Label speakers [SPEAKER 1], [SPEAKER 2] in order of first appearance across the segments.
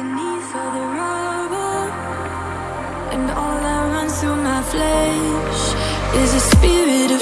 [SPEAKER 1] of the rubble, and all that runs through my flesh is a spirit of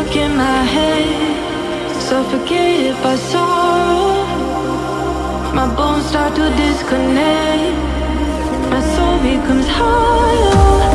[SPEAKER 1] stuck in my head. Suffocated by sorrow My bones start to disconnect. My soul becomes hollow